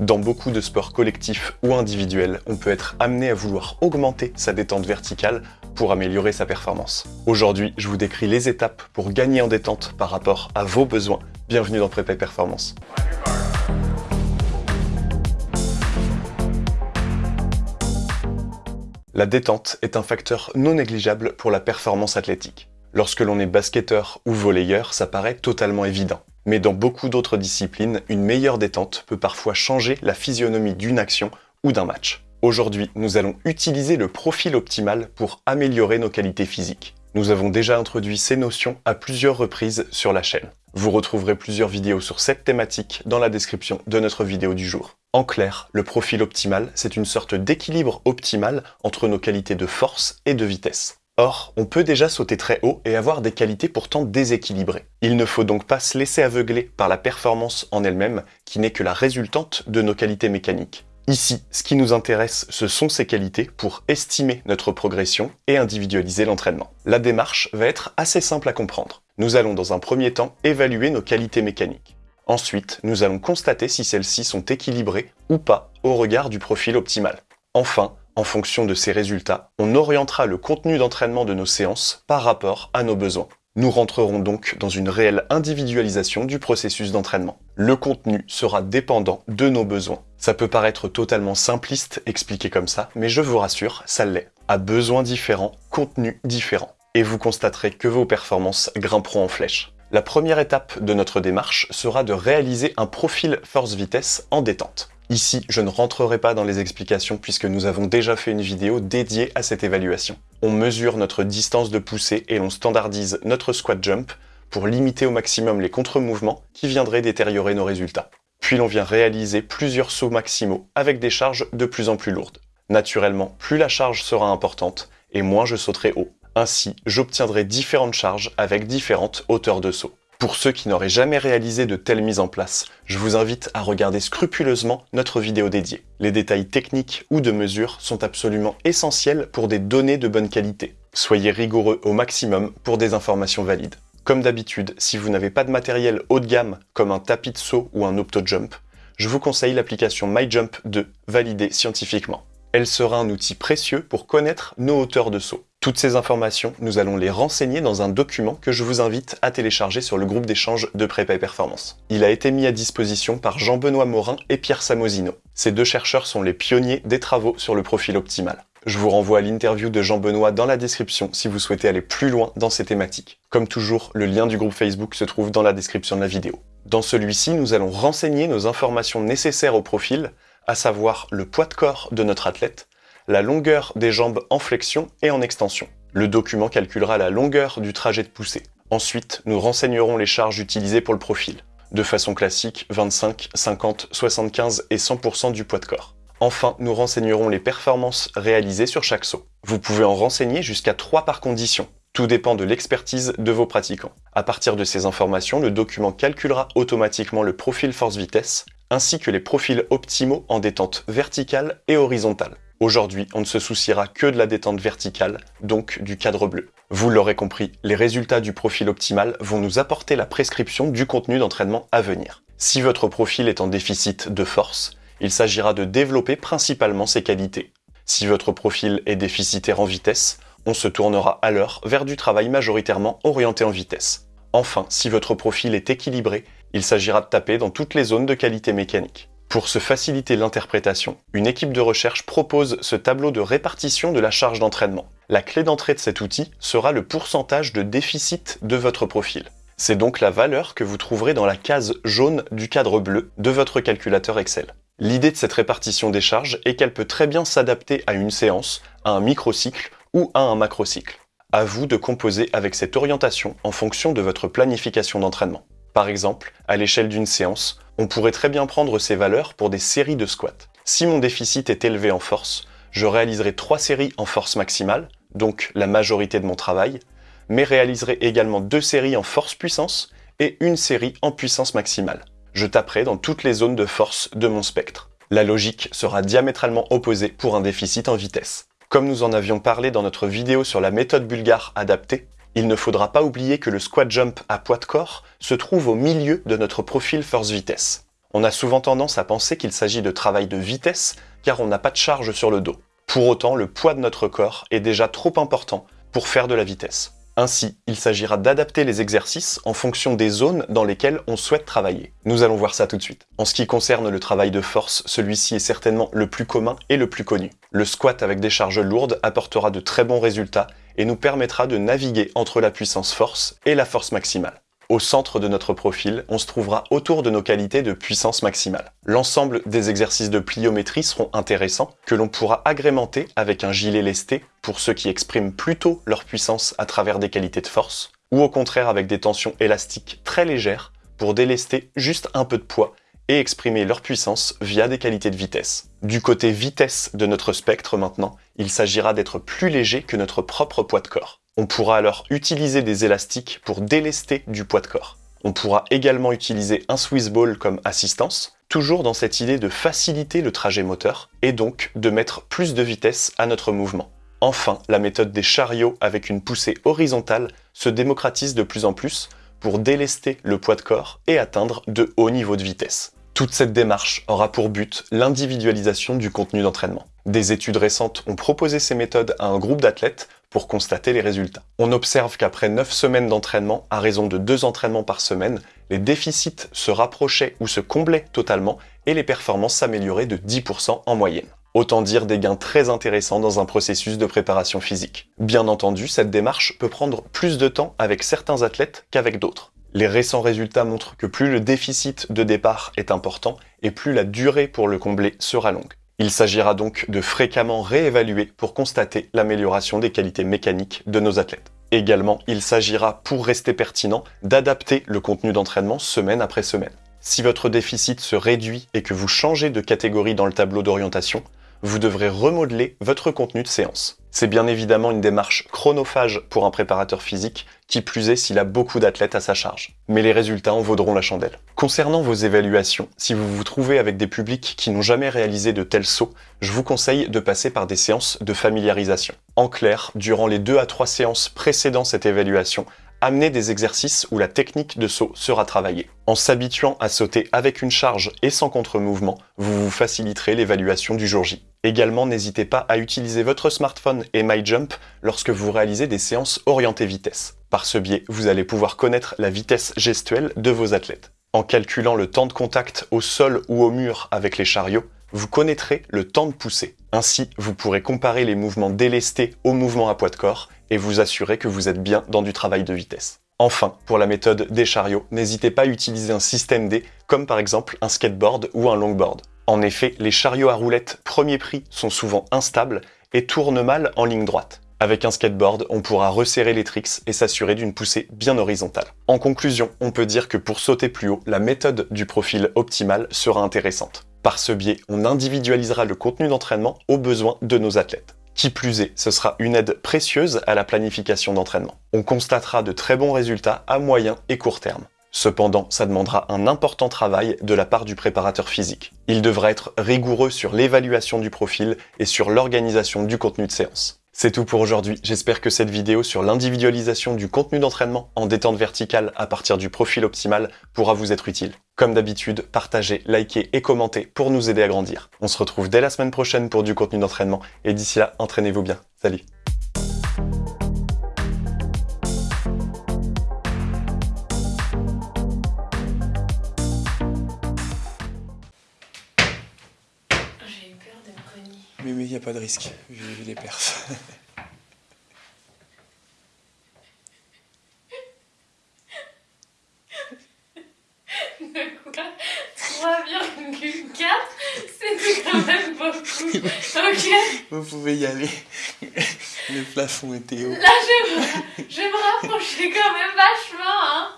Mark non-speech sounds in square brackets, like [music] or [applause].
Dans beaucoup de sports collectifs ou individuels, on peut être amené à vouloir augmenter sa détente verticale pour améliorer sa performance. Aujourd'hui, je vous décris les étapes pour gagner en détente par rapport à vos besoins. Bienvenue dans Prépa Performance. La détente est un facteur non négligeable pour la performance athlétique. Lorsque l'on est basketteur ou volleyeur, ça paraît totalement évident. Mais dans beaucoup d'autres disciplines, une meilleure détente peut parfois changer la physionomie d'une action ou d'un match. Aujourd'hui, nous allons utiliser le profil optimal pour améliorer nos qualités physiques. Nous avons déjà introduit ces notions à plusieurs reprises sur la chaîne. Vous retrouverez plusieurs vidéos sur cette thématique dans la description de notre vidéo du jour. En clair, le profil optimal, c'est une sorte d'équilibre optimal entre nos qualités de force et de vitesse. Or, on peut déjà sauter très haut et avoir des qualités pourtant déséquilibrées. Il ne faut donc pas se laisser aveugler par la performance en elle-même, qui n'est que la résultante de nos qualités mécaniques. Ici, ce qui nous intéresse, ce sont ces qualités pour estimer notre progression et individualiser l'entraînement. La démarche va être assez simple à comprendre. Nous allons dans un premier temps évaluer nos qualités mécaniques. Ensuite, nous allons constater si celles-ci sont équilibrées ou pas au regard du profil optimal. Enfin, en fonction de ces résultats, on orientera le contenu d'entraînement de nos séances par rapport à nos besoins. Nous rentrerons donc dans une réelle individualisation du processus d'entraînement. Le contenu sera dépendant de nos besoins. Ça peut paraître totalement simpliste expliqué comme ça, mais je vous rassure, ça l'est. À besoins différents, contenu différent. Et vous constaterez que vos performances grimperont en flèche. La première étape de notre démarche sera de réaliser un profil force-vitesse en détente. Ici, je ne rentrerai pas dans les explications puisque nous avons déjà fait une vidéo dédiée à cette évaluation. On mesure notre distance de poussée et l'on standardise notre squat jump pour limiter au maximum les contre-mouvements qui viendraient détériorer nos résultats. Puis l'on vient réaliser plusieurs sauts maximaux avec des charges de plus en plus lourdes. Naturellement, plus la charge sera importante et moins je sauterai haut. Ainsi, j'obtiendrai différentes charges avec différentes hauteurs de saut. Pour ceux qui n'auraient jamais réalisé de telles mises en place, je vous invite à regarder scrupuleusement notre vidéo dédiée. Les détails techniques ou de mesure sont absolument essentiels pour des données de bonne qualité. Soyez rigoureux au maximum pour des informations valides. Comme d'habitude, si vous n'avez pas de matériel haut de gamme comme un tapis de saut ou un OptoJump, je vous conseille l'application MyJump 2, validée scientifiquement. Elle sera un outil précieux pour connaître nos hauteurs de saut. Toutes ces informations, nous allons les renseigner dans un document que je vous invite à télécharger sur le groupe d'échange de Prépa Performance. Il a été mis à disposition par Jean-Benoît Morin et Pierre Samosino. Ces deux chercheurs sont les pionniers des travaux sur le profil optimal. Je vous renvoie à l'interview de Jean-Benoît dans la description si vous souhaitez aller plus loin dans ces thématiques. Comme toujours, le lien du groupe Facebook se trouve dans la description de la vidéo. Dans celui-ci, nous allons renseigner nos informations nécessaires au profil, à savoir le poids de corps de notre athlète, la longueur des jambes en flexion et en extension. Le document calculera la longueur du trajet de poussée. Ensuite, nous renseignerons les charges utilisées pour le profil. De façon classique, 25, 50, 75 et 100% du poids de corps. Enfin, nous renseignerons les performances réalisées sur chaque saut. Vous pouvez en renseigner jusqu'à 3 par condition. Tout dépend de l'expertise de vos pratiquants. À partir de ces informations, le document calculera automatiquement le profil force-vitesse, ainsi que les profils optimaux en détente verticale et horizontale. Aujourd'hui, on ne se souciera que de la détente verticale, donc du cadre bleu. Vous l'aurez compris, les résultats du profil optimal vont nous apporter la prescription du contenu d'entraînement à venir. Si votre profil est en déficit de force, il s'agira de développer principalement ses qualités. Si votre profil est déficitaire en vitesse, on se tournera alors vers du travail majoritairement orienté en vitesse. Enfin, si votre profil est équilibré, il s'agira de taper dans toutes les zones de qualité mécanique. Pour se faciliter l'interprétation, une équipe de recherche propose ce tableau de répartition de la charge d'entraînement. La clé d'entrée de cet outil sera le pourcentage de déficit de votre profil. C'est donc la valeur que vous trouverez dans la case jaune du cadre bleu de votre calculateur Excel. L'idée de cette répartition des charges est qu'elle peut très bien s'adapter à une séance, à un microcycle ou à un macrocycle. À vous de composer avec cette orientation en fonction de votre planification d'entraînement. Par exemple, à l'échelle d'une séance, on pourrait très bien prendre ces valeurs pour des séries de squats. Si mon déficit est élevé en force, je réaliserai trois séries en force maximale, donc la majorité de mon travail, mais réaliserai également deux séries en force puissance et une série en puissance maximale. Je taperai dans toutes les zones de force de mon spectre. La logique sera diamétralement opposée pour un déficit en vitesse. Comme nous en avions parlé dans notre vidéo sur la méthode bulgare adaptée, il ne faudra pas oublier que le squat jump à poids de corps se trouve au milieu de notre profil force-vitesse. On a souvent tendance à penser qu'il s'agit de travail de vitesse, car on n'a pas de charge sur le dos. Pour autant, le poids de notre corps est déjà trop important pour faire de la vitesse. Ainsi, il s'agira d'adapter les exercices en fonction des zones dans lesquelles on souhaite travailler. Nous allons voir ça tout de suite. En ce qui concerne le travail de force, celui-ci est certainement le plus commun et le plus connu. Le squat avec des charges lourdes apportera de très bons résultats et nous permettra de naviguer entre la puissance force et la force maximale. Au centre de notre profil, on se trouvera autour de nos qualités de puissance maximale. L'ensemble des exercices de pliométrie seront intéressants, que l'on pourra agrémenter avec un gilet lesté pour ceux qui expriment plutôt leur puissance à travers des qualités de force, ou au contraire avec des tensions élastiques très légères pour délester juste un peu de poids et exprimer leur puissance via des qualités de vitesse. Du côté vitesse de notre spectre maintenant, il s'agira d'être plus léger que notre propre poids de corps. On pourra alors utiliser des élastiques pour délester du poids de corps. On pourra également utiliser un Swiss Ball comme assistance, toujours dans cette idée de faciliter le trajet moteur et donc de mettre plus de vitesse à notre mouvement. Enfin, la méthode des chariots avec une poussée horizontale se démocratise de plus en plus pour délester le poids de corps et atteindre de hauts niveaux de vitesse. Toute cette démarche aura pour but l'individualisation du contenu d'entraînement. Des études récentes ont proposé ces méthodes à un groupe d'athlètes pour constater les résultats. On observe qu'après 9 semaines d'entraînement, à raison de 2 entraînements par semaine, les déficits se rapprochaient ou se comblaient totalement et les performances s'amélioraient de 10% en moyenne. Autant dire des gains très intéressants dans un processus de préparation physique. Bien entendu, cette démarche peut prendre plus de temps avec certains athlètes qu'avec d'autres. Les récents résultats montrent que plus le déficit de départ est important et plus la durée pour le combler sera longue. Il s'agira donc de fréquemment réévaluer pour constater l'amélioration des qualités mécaniques de nos athlètes. Également, il s'agira, pour rester pertinent, d'adapter le contenu d'entraînement semaine après semaine. Si votre déficit se réduit et que vous changez de catégorie dans le tableau d'orientation, vous devrez remodeler votre contenu de séance. C'est bien évidemment une démarche chronophage pour un préparateur physique, qui plus est s'il a beaucoup d'athlètes à sa charge. Mais les résultats en vaudront la chandelle. Concernant vos évaluations, si vous vous trouvez avec des publics qui n'ont jamais réalisé de tels sauts, je vous conseille de passer par des séances de familiarisation. En clair, durant les 2 à 3 séances précédant cette évaluation, amener des exercices où la technique de saut sera travaillée. En s'habituant à sauter avec une charge et sans contre-mouvement, vous vous faciliterez l'évaluation du jour J. Également, n'hésitez pas à utiliser votre smartphone et MyJump lorsque vous réalisez des séances orientées vitesse. Par ce biais, vous allez pouvoir connaître la vitesse gestuelle de vos athlètes. En calculant le temps de contact au sol ou au mur avec les chariots, vous connaîtrez le temps de poussée. Ainsi, vous pourrez comparer les mouvements délestés aux mouvements à poids de corps et vous assurer que vous êtes bien dans du travail de vitesse. Enfin, pour la méthode des chariots, n'hésitez pas à utiliser un système D, comme par exemple un skateboard ou un longboard. En effet, les chariots à roulettes premier prix sont souvent instables et tournent mal en ligne droite. Avec un skateboard, on pourra resserrer les tricks et s'assurer d'une poussée bien horizontale. En conclusion, on peut dire que pour sauter plus haut, la méthode du profil optimal sera intéressante. Par ce biais, on individualisera le contenu d'entraînement aux besoins de nos athlètes. Qui plus est, ce sera une aide précieuse à la planification d'entraînement. On constatera de très bons résultats à moyen et court terme. Cependant, ça demandera un important travail de la part du préparateur physique. Il devra être rigoureux sur l'évaluation du profil et sur l'organisation du contenu de séance. C'est tout pour aujourd'hui, j'espère que cette vidéo sur l'individualisation du contenu d'entraînement en détente verticale à partir du profil optimal pourra vous être utile. Comme d'habitude, partagez, likez et commentez pour nous aider à grandir. On se retrouve dès la semaine prochaine pour du contenu d'entraînement et d'ici là, entraînez-vous bien. Salut Mais il n'y a pas de risque, vu, vu les perfs. [laughs] De quoi 3,4 C'était quand même beaucoup. Ok. Vous pouvez y aller. Le plafond était haut. Là, je me, je me rapprocher quand même vachement, hein.